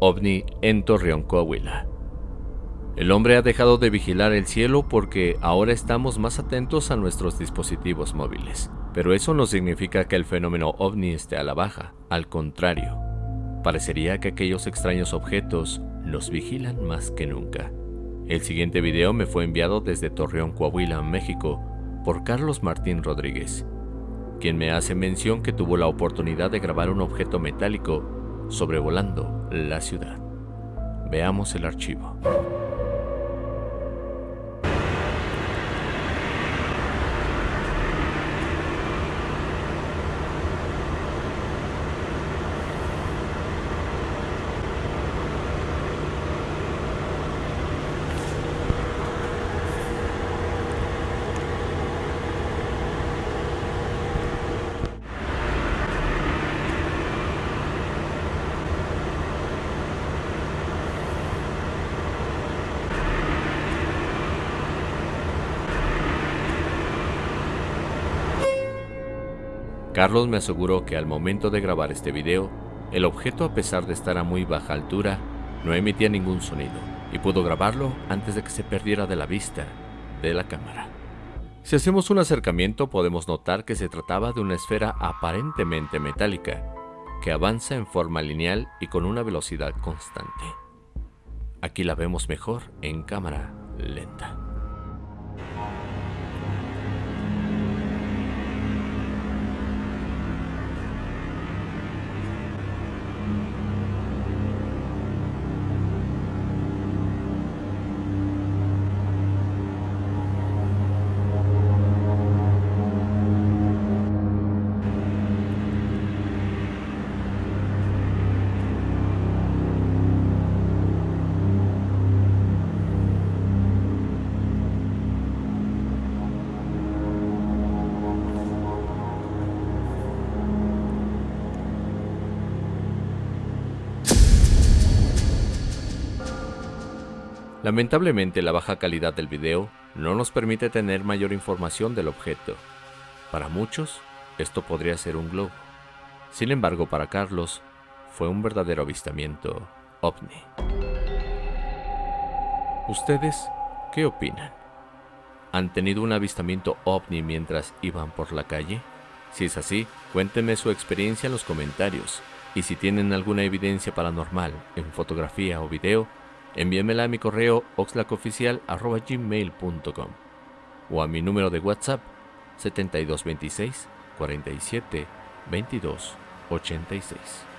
ovni en Torreón, Coahuila. El hombre ha dejado de vigilar el cielo porque ahora estamos más atentos a nuestros dispositivos móviles. Pero eso no significa que el fenómeno ovni esté a la baja, al contrario. Parecería que aquellos extraños objetos nos vigilan más que nunca. El siguiente video me fue enviado desde Torreón, Coahuila, México, por Carlos Martín Rodríguez, quien me hace mención que tuvo la oportunidad de grabar un objeto metálico sobrevolando la ciudad. Veamos el archivo. Carlos me aseguró que al momento de grabar este video, el objeto a pesar de estar a muy baja altura, no emitía ningún sonido y pudo grabarlo antes de que se perdiera de la vista de la cámara. Si hacemos un acercamiento podemos notar que se trataba de una esfera aparentemente metálica, que avanza en forma lineal y con una velocidad constante. Aquí la vemos mejor en cámara lenta. Lamentablemente la baja calidad del video no nos permite tener mayor información del objeto. Para muchos, esto podría ser un globo. Sin embargo, para Carlos, fue un verdadero avistamiento ovni. ¿Ustedes qué opinan? ¿Han tenido un avistamiento ovni mientras iban por la calle? Si es así, cuéntenme su experiencia en los comentarios. Y si tienen alguna evidencia paranormal en fotografía o video, envíamela a mi correo oxlacoficial.gmail.com o a mi número de WhatsApp 7226 47 22 86.